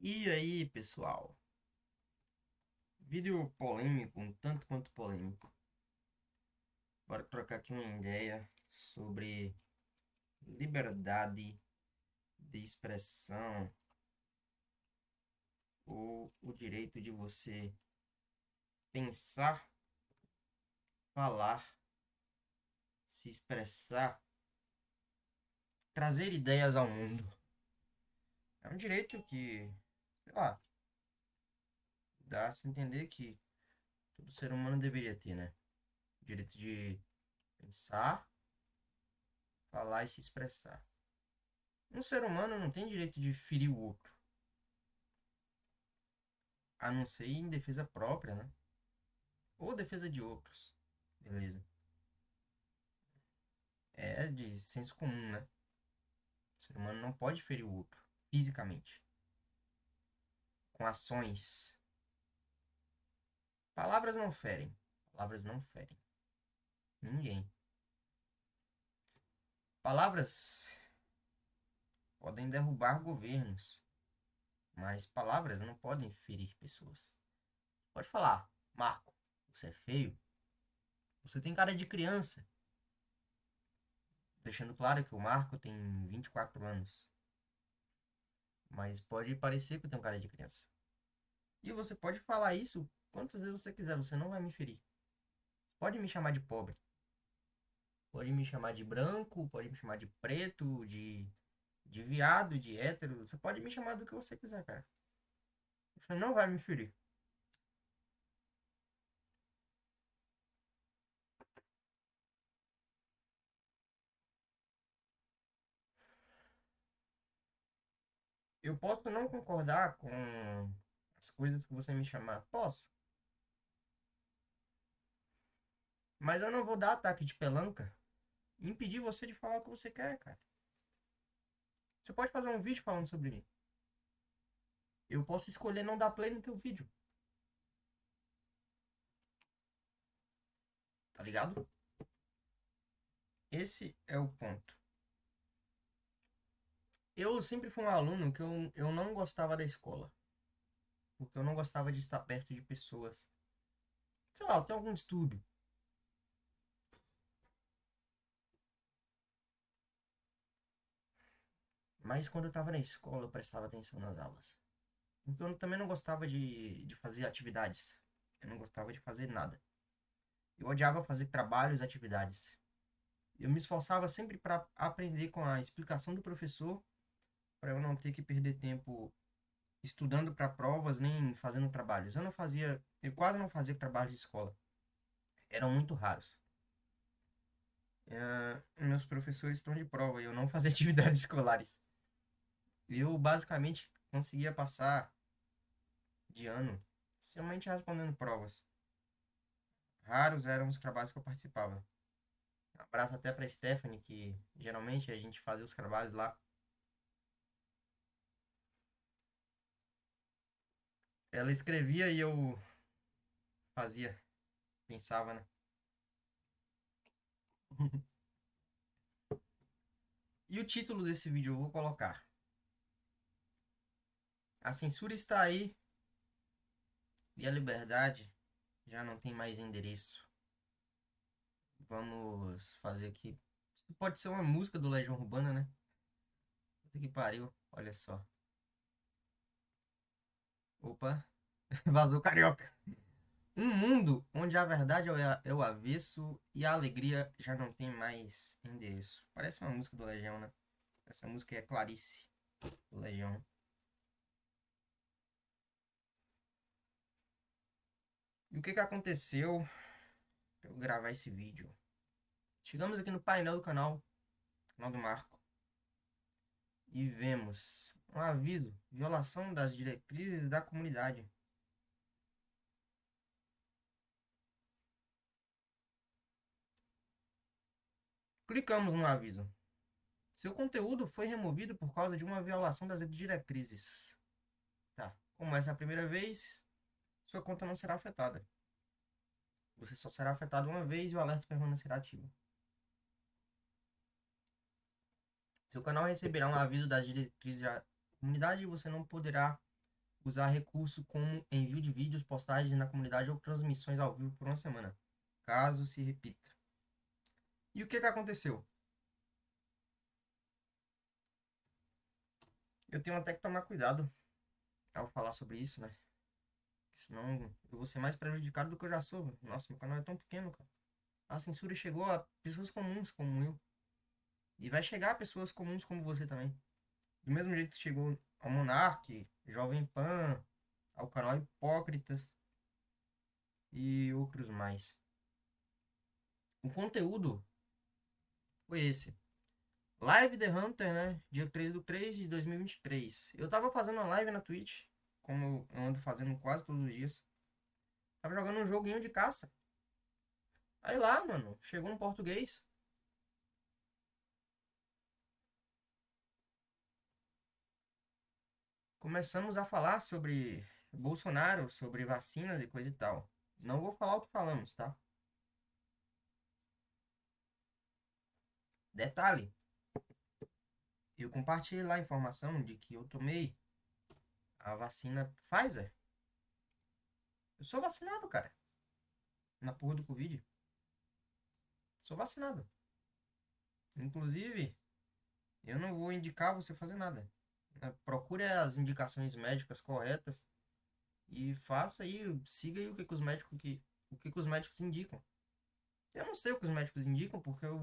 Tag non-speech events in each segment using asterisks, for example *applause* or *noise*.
E aí, pessoal? Vídeo polêmico, um tanto quanto polêmico. Bora trocar aqui uma ideia sobre liberdade de expressão ou o direito de você pensar, falar, se expressar, trazer ideias ao mundo. É um direito que sei lá, dá a se entender que todo ser humano deveria ter, né? O direito de pensar, falar e se expressar. Um ser humano não tem direito de ferir o outro. A não ser em defesa própria, né? Ou defesa de outros. Beleza. É de senso comum, né? O ser humano não pode ferir o outro fisicamente com ações. Palavras não ferem. Palavras não ferem. Ninguém. Palavras podem derrubar governos, mas palavras não podem ferir pessoas. Pode falar, Marco, você é feio. Você tem cara de criança. Deixando claro que o Marco tem 24 anos. Mas pode parecer que eu tenho cara de criança. E você pode falar isso quantas vezes você quiser, você não vai me ferir. Pode me chamar de pobre. Pode me chamar de branco, pode me chamar de preto, de, de viado, de hétero. Você pode me chamar do que você quiser, cara. Você não vai me ferir. Eu posso não concordar com as coisas que você me chamar. Posso. Mas eu não vou dar ataque de pelanca e impedir você de falar o que você quer, cara. Você pode fazer um vídeo falando sobre mim. Eu posso escolher não dar play no teu vídeo. Tá ligado? Esse é o ponto. Eu sempre fui um aluno que eu, eu não gostava da escola. Porque eu não gostava de estar perto de pessoas. Sei lá, eu tenho algum distúrbio. Mas quando eu estava na escola, eu prestava atenção nas aulas. Porque eu também não gostava de, de fazer atividades. Eu não gostava de fazer nada. Eu odiava fazer trabalhos, atividades. Eu me esforçava sempre para aprender com a explicação do professor para eu não ter que perder tempo estudando para provas nem fazendo trabalhos. Eu não fazia, eu quase não fazia trabalhos de escola. Eram muito raros. Uh, meus professores estão de prova e eu não *laughs* fazia atividades escolares. Eu basicamente conseguia passar de ano somente respondendo provas. Raros eram os trabalhos que eu participava. Abraço até para Stephanie, que geralmente a gente fazia os trabalhos lá Ela escrevia e eu fazia. Pensava, né? *laughs* e o título desse vídeo eu vou colocar. A censura está aí e a liberdade já não tem mais endereço. Vamos fazer aqui. Pode ser uma música do Legião Urbana, né? Puta que pariu, olha só. Opa, *laughs* vazou carioca. Um mundo onde a verdade é o avesso e a alegria já não tem mais endereço. Parece uma música do Legião, né? Essa música é Clarice, do Legião. E o que que aconteceu pra eu gravar esse vídeo? Chegamos aqui no painel do canal, canal do Marco e vemos um aviso, violação das diretrizes da comunidade. Clicamos no aviso. Seu conteúdo foi removido por causa de uma violação das diretrizes. Tá. Como essa é a primeira vez, sua conta não será afetada. Você só será afetado uma vez e o alerta permanecerá ativo. Seu canal receberá um aviso das diretrizes da comunidade e você não poderá usar recurso como envio de vídeos, postagens na comunidade ou transmissões ao vivo por uma semana, caso se repita. E o que, que aconteceu? Eu tenho até que tomar cuidado ao falar sobre isso, né? Senão eu vou ser mais prejudicado do que eu já sou. Nossa, meu canal é tão pequeno, cara. A censura chegou a pessoas comuns como eu. E vai chegar a pessoas comuns como você também. Do mesmo jeito que chegou ao Monark, Jovem Pan, ao canal Hipócritas e outros mais. O conteúdo foi esse. Live The Hunter, né? Dia 3 do 3 de 2023. Eu tava fazendo uma live na Twitch, como eu ando fazendo quase todos os dias. Tava jogando um joguinho de caça. Aí lá, mano, chegou um português. Começamos a falar sobre Bolsonaro, sobre vacinas e coisa e tal. Não vou falar o que falamos, tá? Detalhe, eu compartilhei lá a informação de que eu tomei a vacina Pfizer. Eu sou vacinado, cara. Na porra do Covid. Sou vacinado. Inclusive, eu não vou indicar você fazer nada. Né? Procure as indicações médicas corretas e faça aí, siga aí o que, que os médicos que o que, que os médicos indicam. Eu não sei o que os médicos indicam porque eu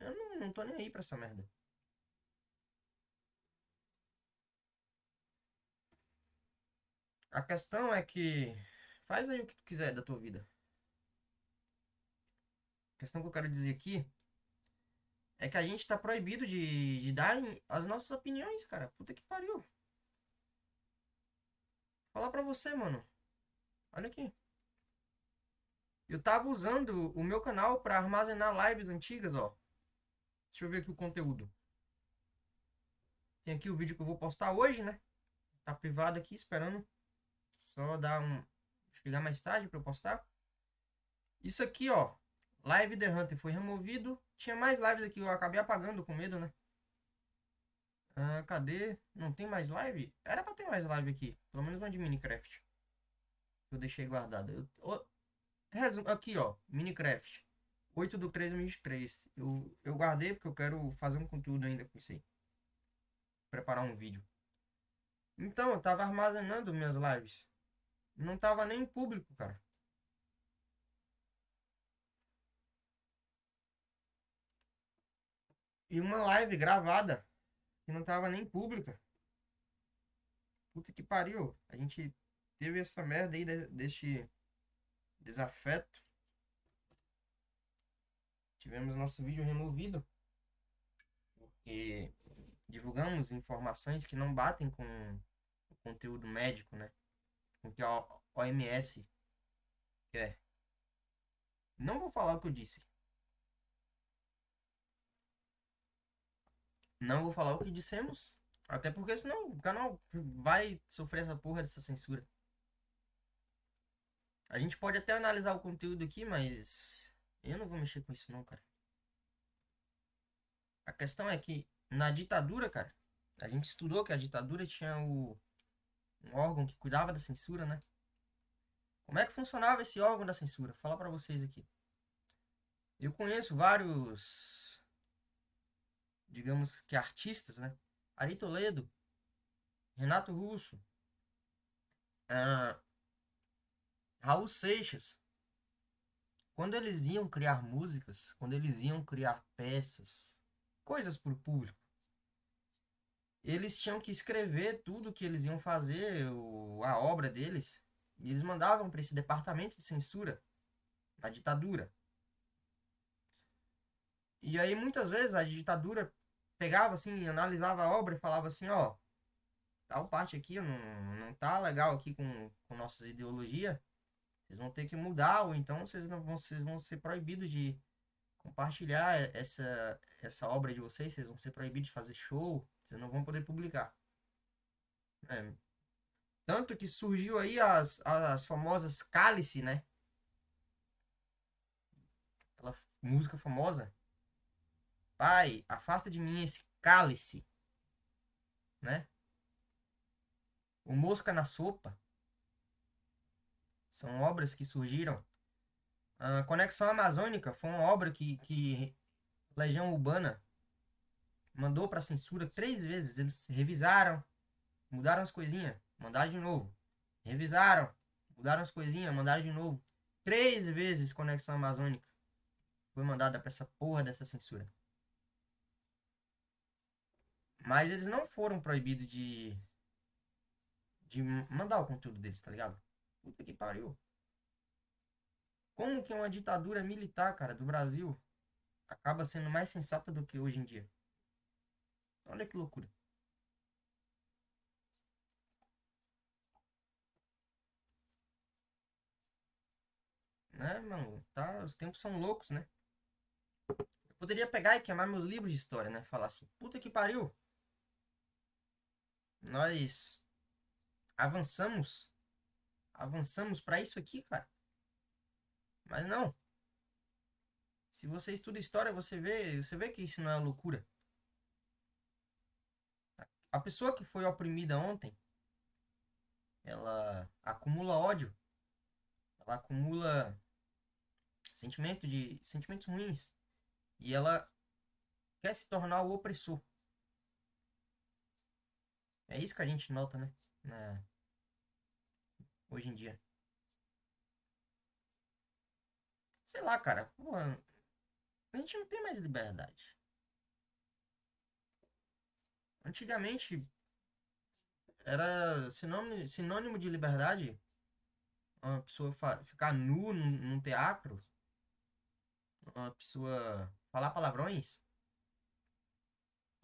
eu não, não tô nem aí pra essa merda. A questão é que faz aí o que tu quiser da tua vida. A questão que eu quero dizer aqui é que a gente tá proibido de, de dar as nossas opiniões, cara. Puta que pariu. Falar pra você, mano. Olha aqui. Eu tava usando o meu canal para armazenar lives antigas, ó. Deixa eu ver aqui o conteúdo. Tem aqui o vídeo que eu vou postar hoje, né? Tá privado aqui, esperando. Só dar um... Chegar mais tarde para eu postar. Isso aqui, ó. Live The Hunter foi removido. Tinha mais lives aqui, eu acabei apagando com medo, né? Ah, cadê? Não tem mais live? Era pra ter mais live aqui. Pelo menos uma de Minecraft. Eu deixei guardado. Eu, oh, resumo, aqui, ó. Minecraft. 8 do 3 2023. Eu, eu guardei porque eu quero fazer um conteúdo ainda com isso aí. Preparar um vídeo. Então, eu tava armazenando minhas lives. Não tava nem em público, cara. E uma live gravada que não tava nem pública. Puta que pariu. A gente teve essa merda aí de, deste desafeto. Tivemos nosso vídeo removido. Porque divulgamos informações que não batem com o conteúdo médico, né? Com o que a OMS quer. Não vou falar o que eu disse. Não vou falar o que dissemos. Até porque senão o canal vai sofrer essa porra dessa censura. A gente pode até analisar o conteúdo aqui, mas eu não vou mexer com isso não, cara. A questão é que na ditadura, cara, a gente estudou que a ditadura tinha o, um órgão que cuidava da censura, né? Como é que funcionava esse órgão da censura? Vou falar para vocês aqui. Eu conheço vários digamos que artistas, né? Ari Toledo, Renato Russo, uh, Raul Seixas. Quando eles iam criar músicas, quando eles iam criar peças, coisas para o público, eles tinham que escrever tudo que eles iam fazer, o, a obra deles, e eles mandavam para esse departamento de censura da ditadura. E aí muitas vezes a ditadura pegava assim, analisava a obra e falava assim, ó, tal parte aqui não, não tá legal aqui com, com nossas ideologias, vocês vão ter que mudar, ou então vocês, não vão, vocês vão ser proibidos de compartilhar essa, essa obra de vocês, vocês vão ser proibidos de fazer show, vocês não vão poder publicar. É. Tanto que surgiu aí as, as famosas cálice, né? Aquela música famosa. Pai, afasta de mim esse cálice, né? O Mosca na Sopa. São obras que surgiram. A Conexão Amazônica foi uma obra que, que Legião Urbana mandou para censura três vezes. Eles revisaram, mudaram as coisinhas, mandaram de novo. Revisaram, mudaram as coisinhas, mandaram de novo. Três vezes Conexão Amazônica foi mandada para essa porra dessa censura. Mas eles não foram proibidos de de mandar o conteúdo deles, tá ligado? Puta que pariu. Como que uma ditadura militar, cara, do Brasil acaba sendo mais sensata do que hoje em dia? Olha que loucura. Né, mano? Tá, os tempos são loucos, né? Eu poderia pegar e queimar meus livros de história, né? Falar assim, puta que pariu. Nós avançamos. Avançamos para isso aqui, cara. Mas não. Se você estuda história, você vê, você vê que isso não é loucura. A pessoa que foi oprimida ontem, ela acumula ódio. Ela acumula sentimento de sentimentos ruins e ela quer se tornar o opressor. É isso que a gente nota, né? Na... Hoje em dia. Sei lá, cara. A gente não tem mais liberdade. Antigamente era sinônimo, sinônimo de liberdade uma pessoa ficar nu num teatro, uma pessoa falar palavrões.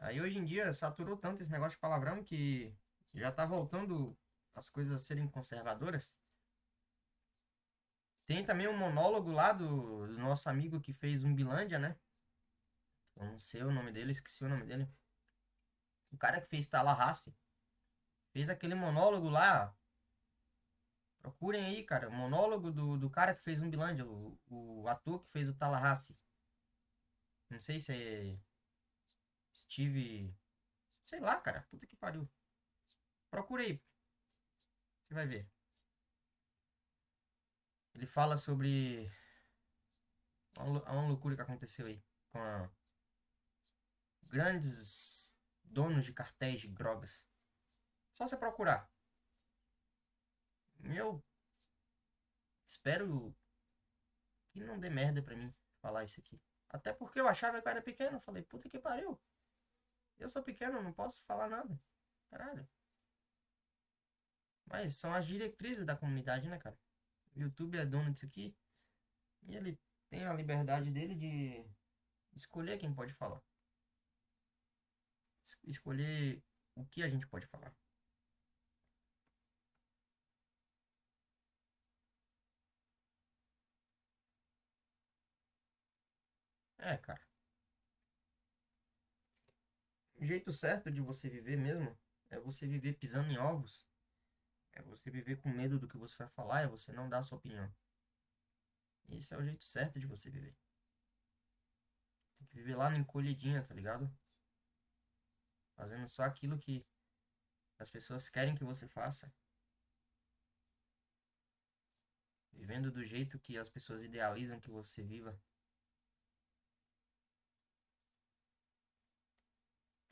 Aí hoje em dia saturou tanto esse negócio de palavrão que já tá voltando as coisas a serem conservadoras. Tem também um monólogo lá do, do nosso amigo que fez Umbilândia, né? Eu não sei o nome dele, esqueci o nome dele. O cara que fez Tallahassee. Fez aquele monólogo lá. Procurem aí, cara. O monólogo do, do cara que fez Umbilândia. O, o ator que fez o Tallahassee. Não sei se é Steve. Sei lá, cara. Puta que pariu. Procure aí. Você vai ver. Ele fala sobre uma loucura que aconteceu aí com a... grandes donos de cartéis de drogas. Só você procurar. Eu espero que não dê merda pra mim falar isso aqui. Até porque eu achava que eu era pequeno. Falei, puta que pariu. Eu sou pequeno, não posso falar nada. Caralho. Mas são as diretrizes da comunidade, né, cara? O YouTube é dono disso aqui. E ele tem a liberdade dele de escolher quem pode falar. Escolher o que a gente pode falar. É, cara. O jeito certo de você viver mesmo é você viver pisando em ovos é você viver com medo do que você vai falar, é você não dar a sua opinião. Esse é o jeito certo de você viver. Tem que viver lá na encolhidinha, tá ligado? Fazendo só aquilo que as pessoas querem que você faça. Vivendo do jeito que as pessoas idealizam que você viva.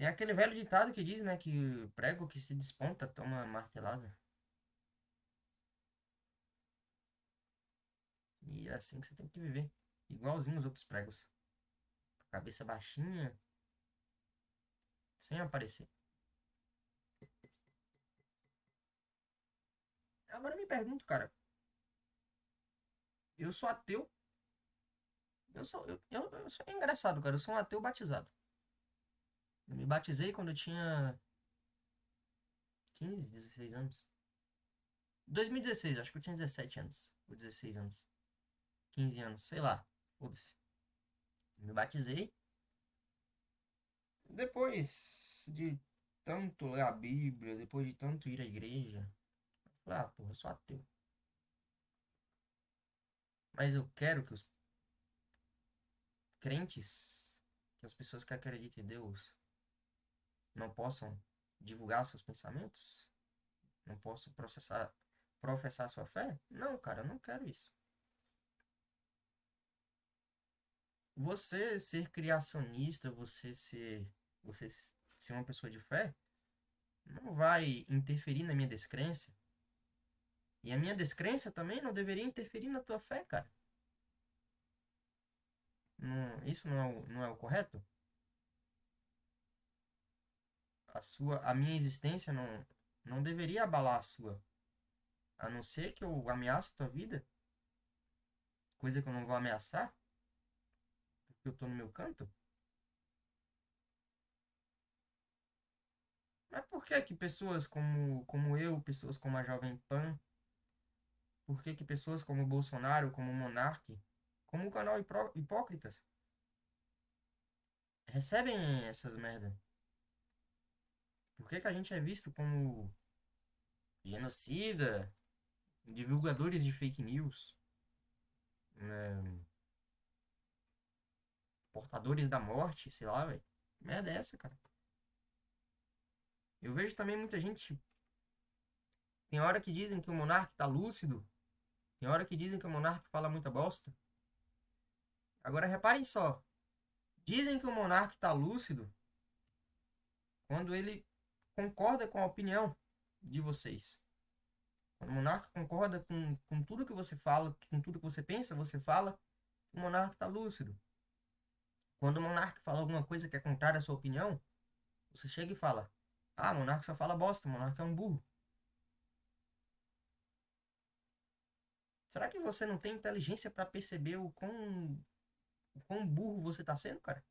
Tem aquele velho ditado que diz, né, que prego que se desponta toma martelada. E é assim que você tem que viver. Igualzinho os outros pregos. Cabeça baixinha. Sem aparecer. Agora me pergunto, cara. Eu sou ateu. Eu sou. Eu, eu, eu sou engraçado, cara. Eu sou um ateu batizado. Eu me batizei quando eu tinha 15, 16 anos. 2016, acho que eu tinha 17 anos. Ou 16 anos. 15 anos, sei lá. Foda-se. Me batizei. Depois de tanto ler a Bíblia, depois de tanto ir à igreja, falei, ah, porra, eu sou ateu. Mas eu quero que os crentes, que as pessoas que acreditam em Deus, não possam divulgar seus pensamentos? Não posso processar, professar sua fé? Não, cara, eu não quero isso. Você ser criacionista, você ser, você ser uma pessoa de fé, não vai interferir na minha descrença. E a minha descrença também não deveria interferir na tua fé, cara. Não, isso não é, o, não é o correto? A sua, a minha existência não, não deveria abalar a sua. A não ser que eu ameace a tua vida. Coisa que eu não vou ameaçar. Porque eu tô no meu canto. Mas por que que pessoas como, como eu, pessoas como a Jovem Pan, por que que pessoas como Bolsonaro, como o Monark, como o canal Hipócritas, recebem essas merda? Por que que a gente é visto como genocida, divulgadores de fake news, né? portadores da morte, sei lá, velho? Merda é essa, cara? Eu vejo também muita gente. Tem hora que dizem que o monarca tá lúcido. Tem hora que dizem que o monarca fala muita bosta. Agora reparem só. Dizem que o monarca tá lúcido quando ele concorda com a opinião de vocês. Quando o monarca concorda com, com tudo que você fala, com tudo que você pensa, você fala, o monarca está lúcido. Quando o monarca fala alguma coisa que é contrária à sua opinião, você chega e fala: Ah, o monarca só fala bosta, o monarca é um burro. Será que você não tem inteligência para perceber o quão, o quão burro você está sendo, cara?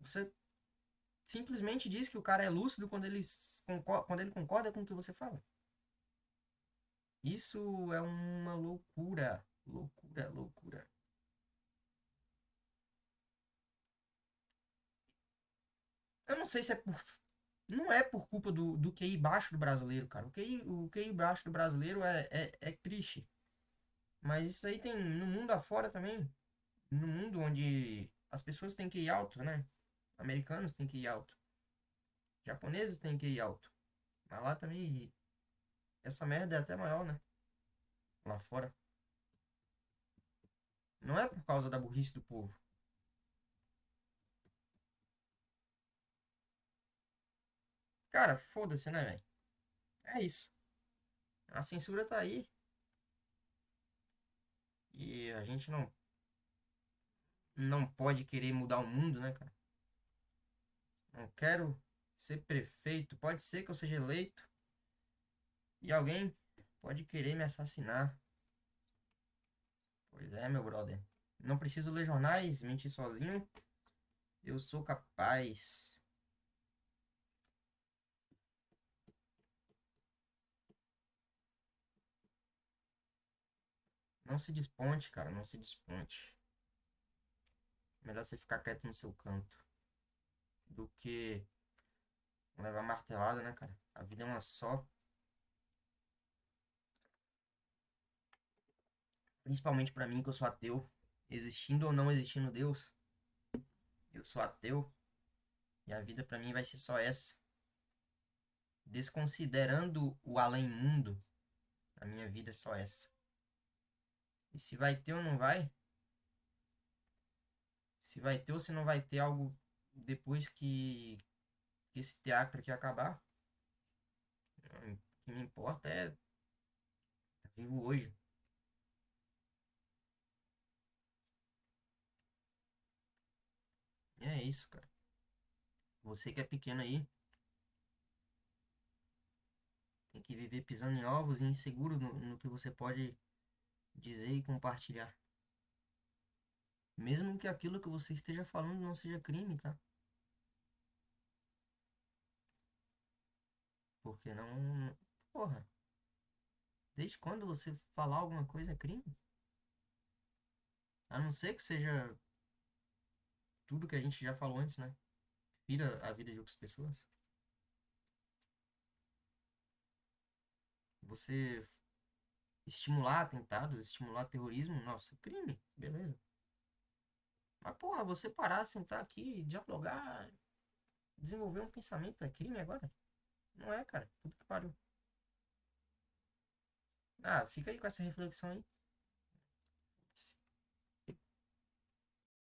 Você simplesmente diz que o cara é lúcido quando ele, concorda, quando ele concorda com o que você fala. Isso é uma loucura. Loucura, loucura. Eu não sei se é por. Não é por culpa do, do QI baixo do brasileiro, cara. O QI, o QI baixo do brasileiro é, é, é triste. Mas isso aí tem no mundo afora também. No mundo onde as pessoas têm QI alto, né? Americanos têm QI alto. Japoneses têm QI alto. Mas lá também. Essa merda é até maior, né? Lá fora. Não é por causa da burrice do povo. Cara, foda-se, né, velho? É isso. A censura tá aí. E a gente não. Não pode querer mudar o mundo, né, cara? Não quero ser prefeito. Pode ser que eu seja eleito. E alguém pode querer me assassinar. Pois é, meu brother. Não preciso ler jornais, mentir sozinho. Eu sou capaz. Não se desponte, cara, não se desponte. Melhor você ficar quieto no seu canto do que levar martelada, né, cara? A vida é uma só. Principalmente para mim que eu sou ateu, existindo ou não existindo Deus, eu sou ateu e a vida para mim vai ser só essa. Desconsiderando o além-mundo, a minha vida é só essa. E se vai ter ou não vai? Se vai ter ou se não vai ter algo depois que, que esse teatro aqui acabar? O que me importa é tá vivo hoje. E é isso, cara. Você que é pequeno aí, tem que viver pisando em ovos e inseguro no, no que você pode dizer e compartilhar. Mesmo que aquilo que você esteja falando não seja crime, tá? Porque não. Porra. Desde quando você falar alguma coisa é crime? A não ser que seja tudo que a gente já falou antes, né? Vira a vida de outras pessoas. Você estimular atentados, estimular terrorismo, nossa, crime, beleza. Mas, porra, você parar, sentar aqui, dialogar, desenvolver um pensamento, é crime agora? Não é, cara. Puta que pariu. Ah, fica aí com essa reflexão aí.